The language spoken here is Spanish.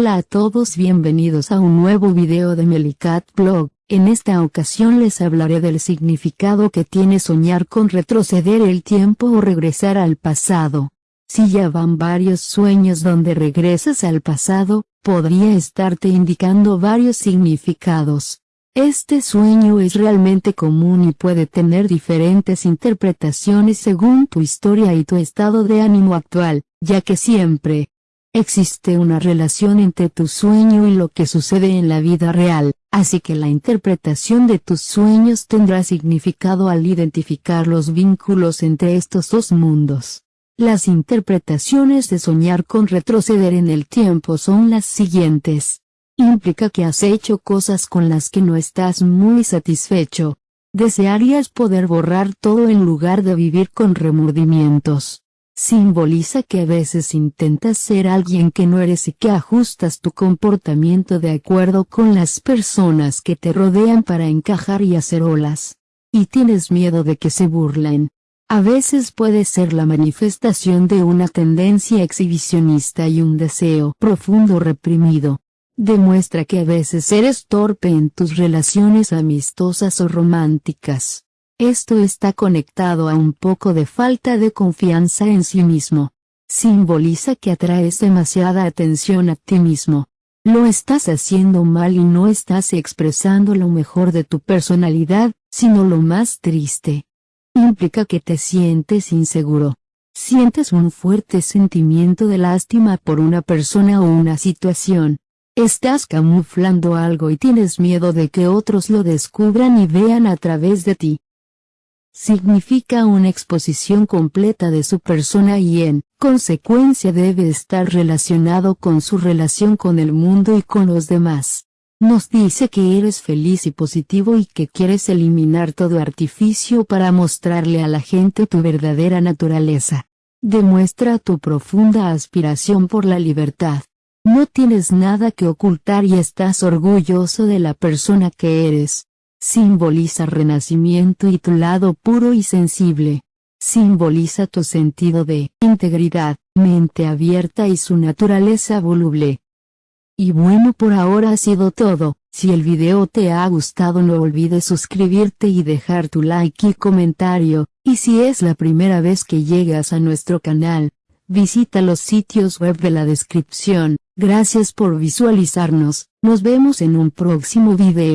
Hola a todos bienvenidos a un nuevo video de Melicat Blog, en esta ocasión les hablaré del significado que tiene soñar con retroceder el tiempo o regresar al pasado. Si ya van varios sueños donde regresas al pasado, podría estarte indicando varios significados. Este sueño es realmente común y puede tener diferentes interpretaciones según tu historia y tu estado de ánimo actual, ya que siempre, Existe una relación entre tu sueño y lo que sucede en la vida real, así que la interpretación de tus sueños tendrá significado al identificar los vínculos entre estos dos mundos. Las interpretaciones de soñar con retroceder en el tiempo son las siguientes. Implica que has hecho cosas con las que no estás muy satisfecho. Desearías poder borrar todo en lugar de vivir con remordimientos simboliza que a veces intentas ser alguien que no eres y que ajustas tu comportamiento de acuerdo con las personas que te rodean para encajar y hacer olas. Y tienes miedo de que se burlen. A veces puede ser la manifestación de una tendencia exhibicionista y un deseo profundo reprimido. Demuestra que a veces eres torpe en tus relaciones amistosas o románticas. Esto está conectado a un poco de falta de confianza en sí mismo. Simboliza que atraes demasiada atención a ti mismo. Lo estás haciendo mal y no estás expresando lo mejor de tu personalidad, sino lo más triste. Implica que te sientes inseguro. Sientes un fuerte sentimiento de lástima por una persona o una situación. Estás camuflando algo y tienes miedo de que otros lo descubran y vean a través de ti significa una exposición completa de su persona y en consecuencia debe estar relacionado con su relación con el mundo y con los demás. Nos dice que eres feliz y positivo y que quieres eliminar todo artificio para mostrarle a la gente tu verdadera naturaleza. Demuestra tu profunda aspiración por la libertad. No tienes nada que ocultar y estás orgulloso de la persona que eres simboliza renacimiento y tu lado puro y sensible. Simboliza tu sentido de integridad, mente abierta y su naturaleza voluble. Y bueno por ahora ha sido todo, si el video te ha gustado no olvides suscribirte y dejar tu like y comentario, y si es la primera vez que llegas a nuestro canal, visita los sitios web de la descripción, gracias por visualizarnos, nos vemos en un próximo video.